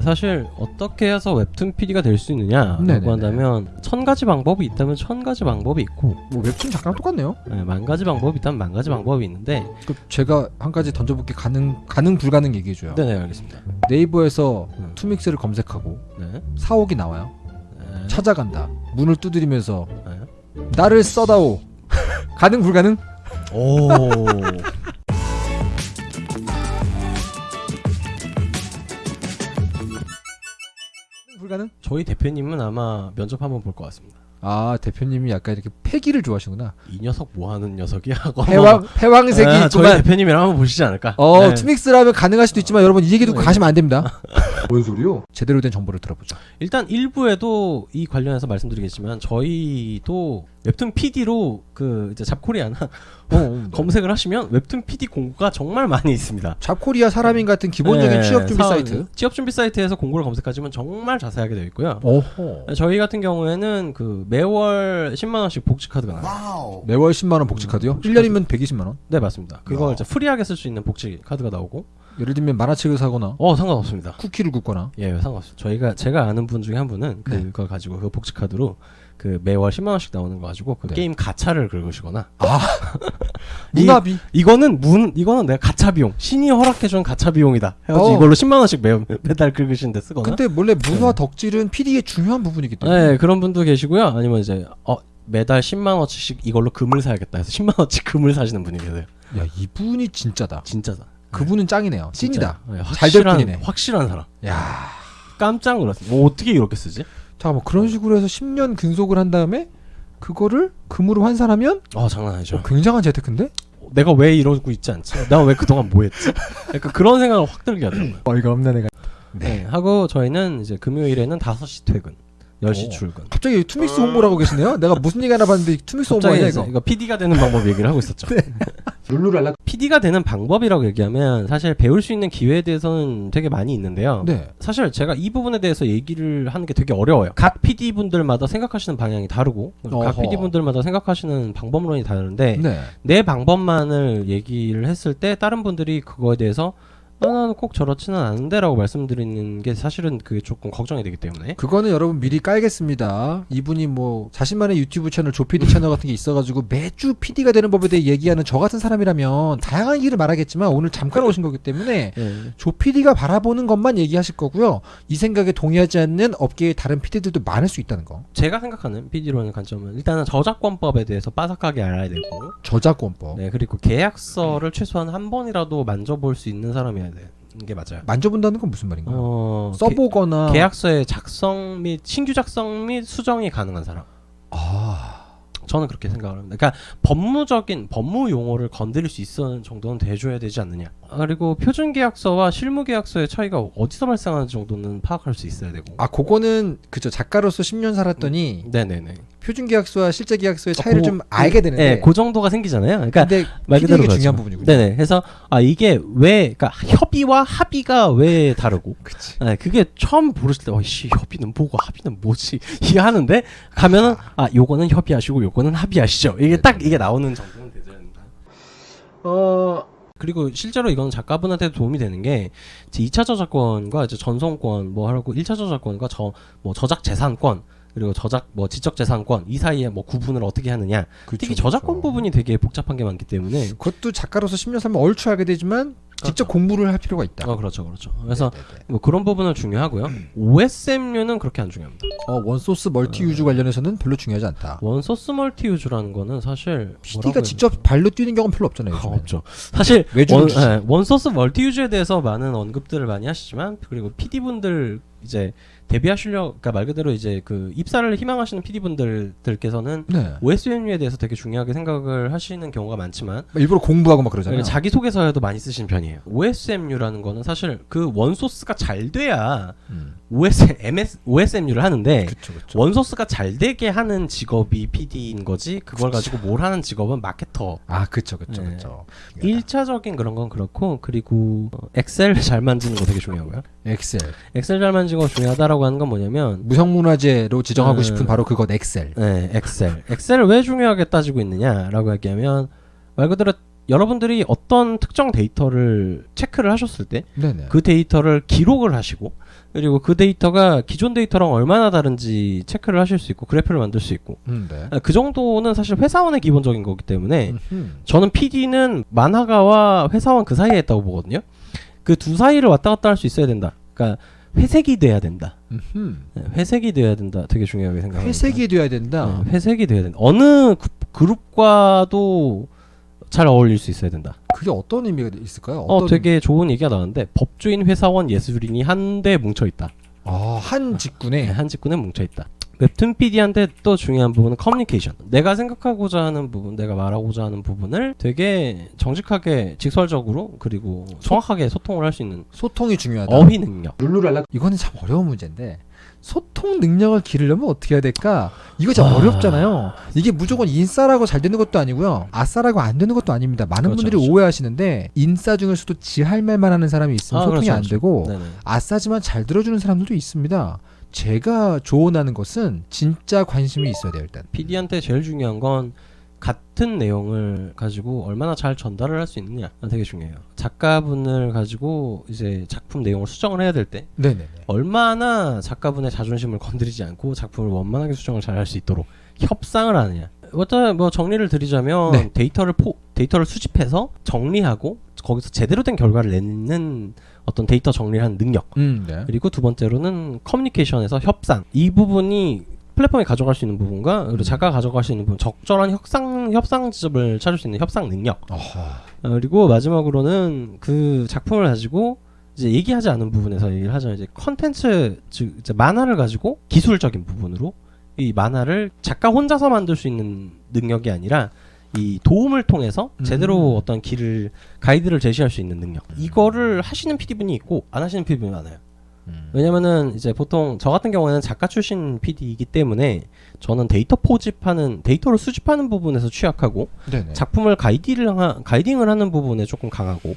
사실 어떻게 해서 웹툰 PD가 될 수 있느냐라고 네네네. 한다면 천 가지 방법이 있다면 천 가지 방법이 있고 뭐 웹툰 작가랑 똑같네요. 네, 만 가지 방법이 있다면 만 가지 방법이 있는데 그 제가 한 가지 던져볼게 가능 가능 불가능 얘기해 줘요. 네네 알겠습니다. 네이버에서 음. 투믹스를 검색하고 네. 사옥이 나와요. 네. 찾아간다. 문을 두드리면서 네. 나를 써다오. 가능 불가능? 오. 저희 대표님은 아마 면접 한번 볼 것 같습니다. 아 대표님이 약간 이렇게 패기를 좋아하시구나. 이 녀석 뭐 하는 녀석이야? 패왕 패왕색이 아, 저희. 대표님이랑 한번 보시지 않을까? 어 네. 투믹스라면 가능할 수도 있지만 여러분 이 얘기 듣고 네. 가시면 안 됩니다. 뭔 소리요? 제대로 된 정보를 들어보죠. 일단 1부에도 이 관련해서 말씀드리겠지만 저희도 웹툰 PD로 그 이제 잡코리아나 어, 검색을 하시면 웹툰 PD 공고가 정말 많이 있습니다. 잡코리아 사람인 같은 기본적인 네, 취업 준비 사- 사이트. 취업 준비 사이트에서 공고를 검색하시면 정말 자세하게 되어 있고요. 어허. 저희 같은 경우에는 그 매월 10만 원씩 복지 카드가 나와요. 매월 10만 원 복지 카드요? 1년이면 120만 원. 네 맞습니다. 그걸 야. 이제 free하게 쓸 수 있는 복지 카드가 나오고 예를 들면 만화책을 사거나 어 상관없습니다. 쿠키를 굽거나 예 상관없어요. 저희가 제가 아는 분 중에 한 분은 네. 그거 가지고 그 복지 카드로 그 매월 10만 원씩 나오는 거 가지고 그 네. 게임 가차를 긁으시거나. 이- 문화비? 이거는 문 이거는 내가 가차 비용. 신이 허락해준 가차 비용이다. 해가지고 어. 이걸로 10만 원씩 매, 매달 긁으시는데 쓰거나. 근데 원래 문화 덕질은 PD의 중요한 부분이기 때문에. 네 그런 분도 계시고요. 아니면 이제 어 매달 10만 원씩 이걸로 금을 사야겠다 해서 10만 원씩 금을 사시는 분이 계세요. 야 이분이 진짜다. 진짜다. 그분은 짱이네요. 찐이다. 네, 잘될 확실한 분이네. 확실한 사람. 야. 깜짝 놀랐어요. 뭐 어떻게 이렇게 쓰지 잠깐만 그런 식으로 해서 10년 근속을 한 다음에 그거를 금으로 환산하면 어 장난 아니죠. 어, 굉장한 재테크인데? 내가 왜 이러고 있지 않지? 내가 왜 그동안 뭐 했지? 약간 그런 생각을 확 들게 하더라고요. 어이가 없네 내가. 네. 하고 저희는 이제 금요일에는 5시 퇴근 10시 오. 출근. 갑자기 투믹스 홍보하고 계시네요? 내가 무슨 얘기 하나 봤는데 투믹스 홍보 아니야 이거? 이거 PD가 되는 방법 얘기를 하고 있었죠. 룰루랄라 PD가 되는 방법이라고 얘기하면 사실 배울 수 있는 기회에 대해서는 되게 많이 있는데요. 네 사실 제가 이 부분에 대해서 얘기를 하는 게 되게 어려워요. 각 PD 분들마다 생각하시는 방향이 다르고 각 어허. PD 분들마다 생각하시는 방법론이 다른데 네. 내 방법만을 얘기를 했을 때 다른 분들이 그거에 대해서 아, 나는 꼭 저렇지는 않은데 라고 말씀드리는 게 사실은 그게 조금 걱정이 되기 때문에 그거는 여러분 미리 깔겠습니다. 이분이 뭐 자신만의 유튜브 채널 조피디 채널 같은 게 있어가지고 매주 PD가 되는 법에 대해 얘기하는 저 같은 사람이라면 다양한 얘기를 말하겠지만 오늘 잠깐 오신 거기 때문에 예. 조피디가 바라보는 것만 얘기하실 거고요. 이 생각에 동의하지 않는 업계의 다른 PD들도 많을 수 있다는 거. 제가 생각하는 PD로 하는 관점은 일단은 저작권법에 대해서 빠삭하게 알아야 되고 저작권법. 네 그리고 계약서를 최소한 한 번이라도 만져볼 수 있는 사람이어야 되는 게 맞아요. 만져본다는 건 무슨 말인가요? 어, 써보거나 계, 약서의 작성 및 신규 작성 및 수정이 가능한 사람. 아 저는 그렇게 생각을 합니다. 그러니까 법무적인 법무 용어를 건드릴 수 있는 정도는 돼줘야 되지 않느냐. 아, 그리고 표준 계약서와 실무 계약서의 차이가 어디서 발생하는 정도는 파악할 수 있어야 되고. 아, 그거는 그죠 작가로서 10년 살았더니 네네네. 표준 계약서와 실제 계약서의 차이를 고- 좀 알게 되는데. 네, 그 정도가 생기잖아요. 그러니까 근데 말 그대로 PD에게 그렇죠. 중요한 부분이군요. 네네. 그래서 아 이게 왜 그러니까 협의와 합의가 왜 다르고 그치. 네, 그게 처음 부르실 때, 어이씨, 협의는 뭐고 합의는 뭐지? 이게 하는데, 가면은, 아, 요거는 협의하시고, 요거는 합의하시죠. 이게 딱, 이게 나오는 정도는 되죠. 어 그리고 실제로 이건 작가분한테 도움이 되는 게, 이제 2차 저작권과 이제 전송권, 뭐 하고, 1차 저작권과 저, 뭐 저작 재산권, 그리고 저작, 뭐 지적 재산권, 이 사이에 뭐 구분을 어떻게 하느냐. 그쵸, 특히 저작권 그쵸. 부분이 되게 복잡한 게 많기 때문에, 그것도 작가로서 10년 살면 얼추 알게 되지만 직접 공부를 할 필요가 있다. 어, 그렇죠, 그렇죠. 그래서 네네네. 뭐 그런 부분은 중요하고요. OSMU는 그렇게 안 중요합니다. 어, one source multi use 관련해서는 별로 중요하지 않다. one source multi use라는 거는 사실 PD가 직접 발로 뛰는 경우는 별로 없잖아요. 아. 없죠. 사실 one. 예, one source multi use에 대해서 많은 언급들을 많이 하시지만 그리고 PD 분들 이제 데뷔하시려 그러니까 말 그대로 이제 그 입사를 희망하시는 PD 분들들께서는 네. OSMU에 대해서 되게 중요하게 생각을 하시는 경우가 많지만 일부러 공부하고 막 그러잖아요. 그러니까 자기 소개서에도 많이 쓰시는 편이에요. OSMU라는 거는 사실 그 원소스가 잘 돼야 음. OS, MS, OSMU를 하는데 그쵸 그쵸. 원소스가 잘 되게 하는 직업이 PD인 거지 그걸 가지고 뭘 하는 직업은 마케터 아 그쵸 그쵸 네. 그쵸. 1차적인 그런 건 그렇고 그리고 어, 엑셀 잘 만지는 거 되게 중요하고요. 엑셀 Excel 잘 만지는 거 중요하다라고 하는 건 뭐냐면 무형문화재로 지정하고 음. 싶은 바로 그것 Excel. 네, Excel. Excel을 왜 중요하게 따지고 있느냐라고 얘기하면 말 그대로 여러분들이 어떤 특정 데이터를 체크를 하셨을 때 그. 데이터를 기록을 하시고 그리고 그 데이터가 기존 데이터랑 얼마나 다른지 체크를 하실 수 있고 그래프를 만들 수 있고 음, 네. 아, 그 정도는 사실 회사원의 기본적인 거기 때문에 음흠. 저는 PD는 만화가와 회사원 그 사이에 있다고 보거든요. 그 두 사이를 왔다 갔다 할 수 있어야 된다. 그러니까 회색이 돼야 된다. 음흠. 네, 회색이 돼야 된다. 되게 중요하게 생각합니다. 회색이 돼야 된다. 네, 회색이 돼야 된다. 어느 그, 그룹과도 잘 어울릴 수 있어야 된다. 그게 어떤 의미가 있을까요? 어, 어떤 되게 좋은 얘기가 나왔는데 법조인, 회사원, 예술인이 한데 뭉쳐 있다. 아, 한 직군에 네, 한 직군에 뭉쳐 있다. 웹툰 PD한테 또 중요한 부분은 커뮤니케이션. 내가 생각하고자 하는 부분, 내가 말하고자 하는 부분을 되게 정직하게, 직설적으로 그리고 정확하게 소통을 할 수 있는 소통이 중요하다. 어휘 능력. 룰루랄라 이거는 참 어려운 문제인데 소통 능력을 기르려면 어떻게 해야 될까? 이거 참 아. 어렵잖아요. 이게 무조건 인싸라고 잘 되는 것도 아니고요. 아싸라고 안 되는 것도 아닙니다. 많은 그렇죠, 분들이 그렇죠. 오해하시는데 인싸 중에서도 지 할 말만 하는 사람이 있으면 아, 소통이 그렇죠, 안 그렇죠. 되고 네네. 아싸지만 잘 들어주는 사람들도 있습니다. 제가 조언하는 것은 진짜 관심이 있어야 돼요 일단. PD한테 제일 중요한 건 같은 내용을 가지고 얼마나 잘 전달을 할 수 있느냐 되게 중요해요. 작가분을 가지고 이제 작품 내용을 수정을 해야 될 때. 얼마나 작가분의 자존심을 건드리지 않고 작품을 원만하게 수정을 잘 할 수 있도록 협상을 하느냐. 어떤 뭐 정리를 드리자면 네. 데이터를 포 데이터를 수집해서 정리하고 거기서 제대로 된 결과를 내는 어떤 데이터 정리를 하는 능력. 음, 네. 그리고 두 번째로는 커뮤니케이션에서 협상. 이 부분이 플랫폼이 가져갈 수 있는 부분과 그리고 음. 작가가 가져갈 수 있는 부분 적절한 협상 협상 지점을 찾을 수 있는 협상 능력. 어허. 어, 그리고 마지막으로는 그 작품을 가지고 이제 얘기하지 않은 부분에서 얘기를 하자면 이제 컨텐츠 즉 이제 만화를 가지고 기술적인 부분으로 이 만화를 작가 혼자서 만들 수 있는 능력이 아니라 이 도움을 통해서 제대로 음. 어떤 길을 가이드를 제시할 수 있는 능력 이거를 하시는 PD분이 있고 안 하시는 PD분이 많아요. 음. 왜냐면은 이제 보통 저 같은 경우에는 작가 출신 PD이기 때문에 저는 데이터 포집하는 데이터를 수집하는 부분에서 취약하고 네네. 작품을 guiding을 하, guiding을 하는 부분에 조금 강하고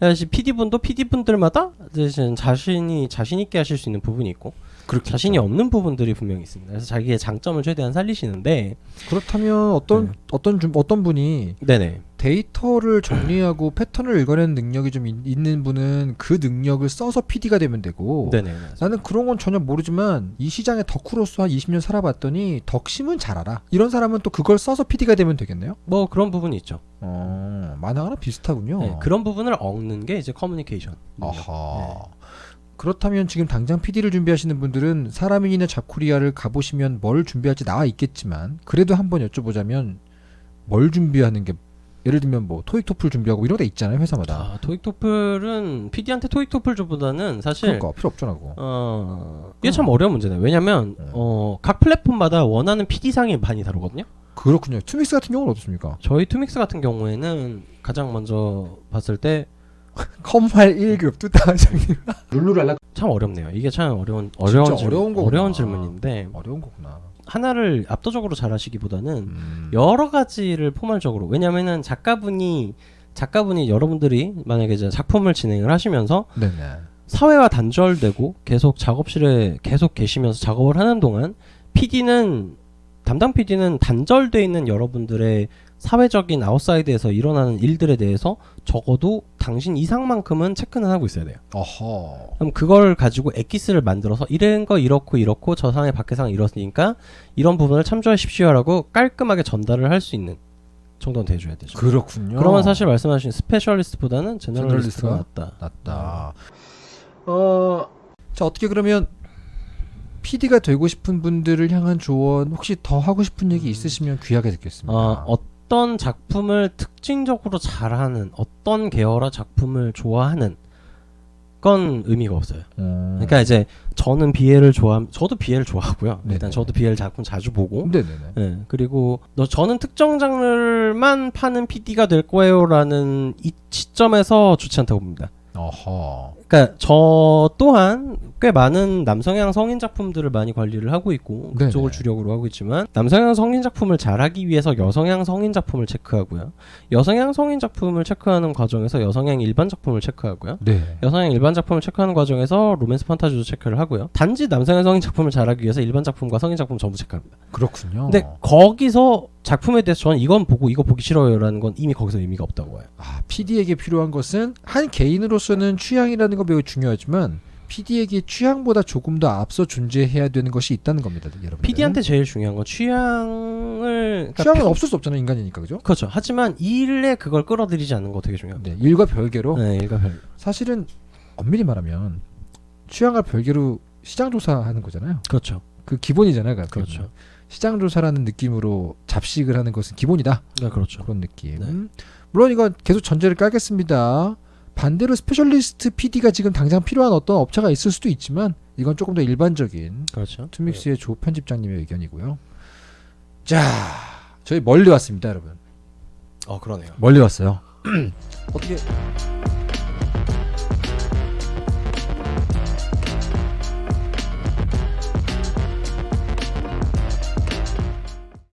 사실 PD 분도 PD 분들마다 이제 자신이 자신 있게 하실 수 있는 부분이 있고 그렇겠죠. 자신이 없는 부분들이 분명히 있습니다. 그래서 자기의 장점을 최대한 살리시는데 그렇다면 어떤 네. 어떤 좀 어떤 분이 네네 데이터를 정리하고 패턴을 읽어내는 능력이 좀 있, 있는 분은 그 능력을 써서 PD가 되면 되고 네네 나는 그런 건 전혀 모르지만 이 시장에 덕후로서 한 20년 살아봤더니 덕심은 잘 알아. 이런 사람은 또 그걸 써서 PD가 되면 되겠네요. 뭐 그런 부분이 있죠. 어, 만화가랑 비슷하군요. 네, 그런 부분을 얻는 게 이제 커뮤니케이션. 아하. 네. 그렇다면 지금 당장 PD를 준비하시는 분들은 사람인이나 잡코리아를 가보시면 뭘 준비할지 나와 있겠지만 그래도 한번 여쭤보자면 뭘 준비하는 게 예를 들면 뭐 토익 토플 준비하고 이런 데 있잖아요 회사마다. 아, 토익 토플은 PD한테 토익 토플보다는 사실 그러니까 필요 없잖아 그거. 어 이게 참 어려운 문제네요. 왜냐면 네. 어, 각 플랫폼마다 원하는 PD 상이 많이 다르거든요. 그렇군요. 투믹스 같은 경우는 어떻습니까? 저희 투믹스 같은 경우에는 가장 먼저 봤을 때참 컴활 1급 뚜따장님 룰루랄라 어렵네요. 이게 참 어려운 어려운 질문, 어려운. 어려운 질문인데 어려운 거구나. 하나를 압도적으로 잘하시기보다는 음. 여러 가지를 포괄적으로 왜냐면은 작가분이 작가분이 여러분들이 만약에 이제 작품을 진행을 하시면서 네네. 사회와 단절되고 계속 작업실에 계속 계시면서 작업을 하는 동안 PD는 담당 PD는 단절돼 있는 여러분들의 사회적인 outside에서 일어나는 일들에 대해서 적어도 당신 이상만큼은 체크는 하고 있어야 돼요. 어허. 그럼 그걸 가지고 엑기스를 만들어서 이런 거 이렇고 이렇고 저 상의 밖에상 이렇으니까 이런 부분을 참조하십시오라고 깔끔하게 전달을 할 수 있는 정도는 돼줘야 되죠. 그렇군요. 그러면 사실 말씀하신 specialist보다는 generalist가 generalist가 낫다. 낫다. 어. 자 어떻게 그러면 PD가 되고 싶은 분들을 향한 조언 혹시 더 하고 싶은 얘기 있으시면 귀하게 듣겠습니다. 어, 어떤 작품을 특징적으로 잘하는 어떤 계열의 작품을 좋아하는 건 의미가 없어요. 음. 그러니까 이제 저는 비엘을 좋아, 저도 비엘을 좋아하고요. 네네. 일단 저도 비엘 작품 자주 보고. 예, 그리고 너 저는 특정 장르만 파는 PD가 될 거예요라는 이 시점에서 좋지 않다고 봅니다. 어허. 그러니까 저 또한 꽤 많은 남성향 성인 작품들을 많이 관리를 하고 있고 네네. 그쪽을 주력으로 하고 있지만 남성향 성인 작품을 잘하기 위해서 여성향 성인 작품을 체크하고요. 여성향 성인 작품을 체크하는 과정에서 여성향 일반 작품을 체크하고요. 네. 여성향 일반 작품을 체크하는 과정에서 로맨스 판타지도 체크를 하고요. 단지 남성향 성인 작품을 잘하기 위해서 일반 작품과 성인 작품 전부 체크합니다. 그렇군요. 근데 거기서 작품에 대해서 저는 이건 보고 이거 보기 싫어요라는 건 이미 거기서 의미가 없다고 봐요. 아, PD에게 필요한 것은 한 개인으로서는 취향이라는 건 매우 중요하지만 PD에게 취향보다 조금 더 앞서 존재해야 되는 것이 있다는 겁니다, 여러분. PD한테 제일 중요한 건 취향을 그러니까 취향은 평- 없을 수 없잖아요, 인간이니까 그죠? 그렇죠. 하지만 일에 그걸 끌어들이지 않는 거 되게 중요합니다. 네, 일과 별개로 네, 일과 별. 사실은 엄밀히 말하면 취향과 별개로 시장 조사하는 거잖아요. 그렇죠. 그 기본이잖아요, 그러니까. 그렇죠. 시장 조사라는 느낌으로 잡식을 하는 것은 기본이다. 네, 그렇죠. 그런 느낌. 네. 물론 이건 계속 전제를 깔겠습니다. 반대로 specialist PD가 지금 당장 필요한 어떤 업체가 있을 수도 있지만 이건 조금 더 일반적인 그렇죠. 투믹스의 조 편집장님의 의견이고요. 자, 저희 멀리 왔습니다, 여러분. 어, 그러네요. 멀리 왔어요. 어떻게